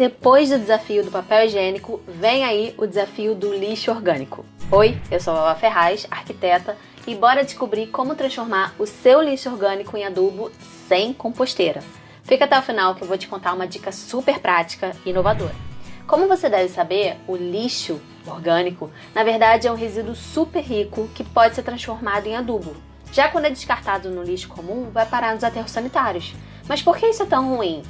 Depois do desafio do papel higiênico, vem aí o desafio do lixo orgânico. Oi, eu sou a Vava Ferraz, arquiteta, e bora descobrir como transformar o seu lixo orgânico em adubo sem composteira. Fica até o final que eu vou te contar uma dica super prática e inovadora. Como você deve saber, o lixo orgânico, na verdade, é um resíduo super rico que pode ser transformado em adubo. Já quando é descartado no lixo comum, vai parar nos aterros sanitários. Mas por que isso é tão ruim?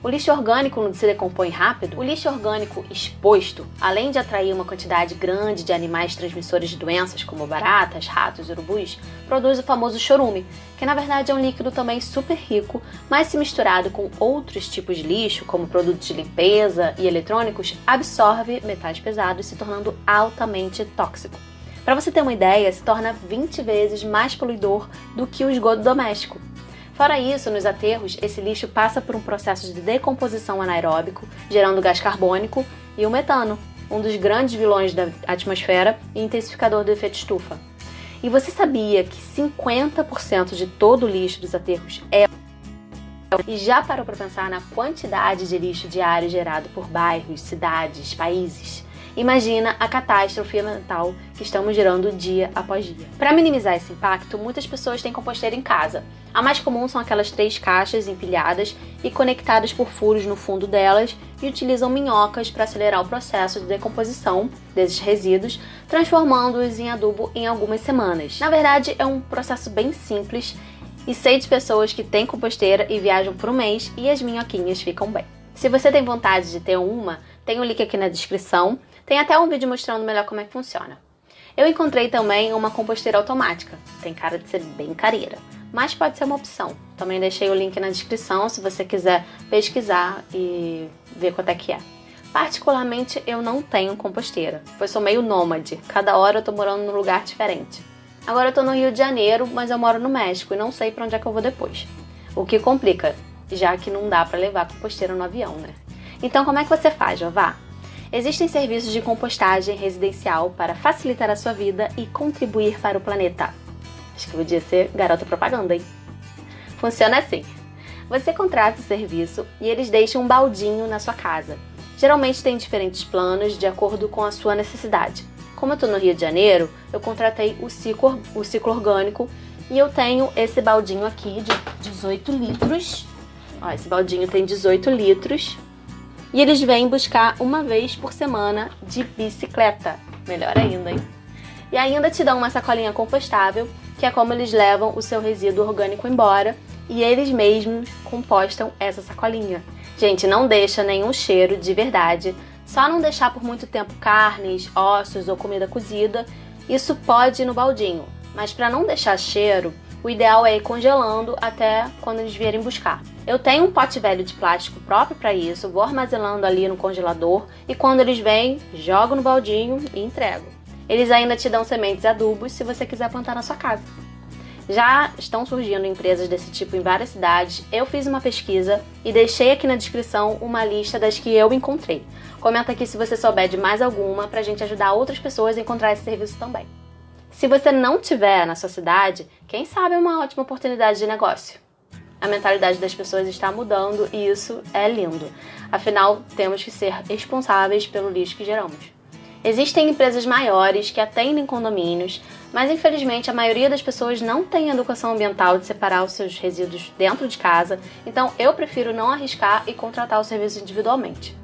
O lixo orgânico se decompõe rápido. O lixo orgânico exposto, além de atrair uma quantidade grande de animais transmissores de doenças, como baratas, ratos e urubus, produz o famoso chorume, que na verdade é um líquido também super rico, mas se misturado com outros tipos de lixo, como produtos de limpeza e eletrônicos, absorve metais pesados, se tornando altamente tóxico. Para você ter uma ideia, se torna 20 vezes mais poluidor do que o esgoto doméstico. Fora isso, nos aterros, esse lixo passa por um processo de decomposição anaeróbico, gerando gás carbônico e o metano, um dos grandes vilões da atmosfera e intensificador do efeito estufa. E você sabia que 50% de todo o lixo dos aterros é e já parou para pensar na quantidade de lixo diário gerado por bairros, cidades, países? Imagina a catástrofe ambiental que estamos gerando dia após dia. Para minimizar esse impacto, muitas pessoas têm composteira em casa. A mais comum são aquelas três caixas empilhadas e conectadas por furos no fundo delas e utilizam minhocas para acelerar o processo de decomposição desses resíduos, transformando-os em adubo em algumas semanas. Na verdade, é um processo bem simples e sei de pessoas que têm composteira e viajam por um mês e as minhoquinhas ficam bem. Se você tem vontade de ter uma, tem o um link aqui na descrição tem até um vídeo mostrando melhor como é que funciona. Eu encontrei também uma composteira automática, tem cara de ser bem careira, mas pode ser uma opção. Também deixei o link na descrição se você quiser pesquisar e ver quanto é que é. Particularmente eu não tenho composteira, pois sou meio nômade, cada hora eu tô morando num lugar diferente. Agora eu tô no Rio de Janeiro, mas eu moro no México e não sei para onde é que eu vou depois. O que complica, já que não dá para levar composteira no avião, né? Então como é que você faz, Jová? Existem serviços de compostagem residencial para facilitar a sua vida e contribuir para o planeta. Acho que podia ser garota propaganda, hein? Funciona assim. Você contrata o serviço e eles deixam um baldinho na sua casa. Geralmente tem diferentes planos de acordo com a sua necessidade. Como eu estou no Rio de Janeiro, eu contratei o ciclo, o ciclo orgânico e eu tenho esse baldinho aqui de 18 litros. Ó, esse baldinho tem 18 litros e eles vêm buscar uma vez por semana de bicicleta. Melhor ainda, hein? E ainda te dão uma sacolinha compostável, que é como eles levam o seu resíduo orgânico embora e eles mesmos compostam essa sacolinha. Gente, não deixa nenhum cheiro de verdade, só não deixar por muito tempo carnes, ossos ou comida cozida, isso pode ir no baldinho. Mas para não deixar cheiro, o ideal é ir congelando até quando eles vierem buscar. Eu tenho um pote velho de plástico próprio para isso, vou armazenando ali no congelador e quando eles vêm, jogo no baldinho e entrego. Eles ainda te dão sementes e adubos se você quiser plantar na sua casa. Já estão surgindo empresas desse tipo em várias cidades. Eu fiz uma pesquisa e deixei aqui na descrição uma lista das que eu encontrei. Comenta aqui se você souber de mais alguma para a gente ajudar outras pessoas a encontrar esse serviço também. Se você não tiver na sua cidade, quem sabe é uma ótima oportunidade de negócio a mentalidade das pessoas está mudando e isso é lindo. Afinal, temos que ser responsáveis pelo lixo que geramos. Existem empresas maiores que atendem condomínios, mas infelizmente a maioria das pessoas não tem educação ambiental de separar os seus resíduos dentro de casa, então eu prefiro não arriscar e contratar o serviço individualmente.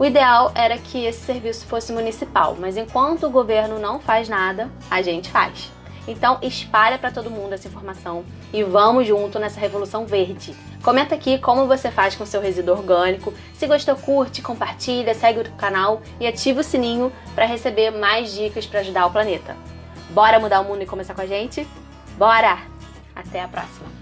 O ideal era que esse serviço fosse municipal, mas enquanto o governo não faz nada, a gente faz. Então espalha para todo mundo essa informação e vamos junto nessa revolução verde. Comenta aqui como você faz com seu resíduo orgânico. Se gostou, curte, compartilha, segue o canal e ativa o sininho para receber mais dicas para ajudar o planeta. Bora mudar o mundo e começar com a gente? Bora! Até a próxima!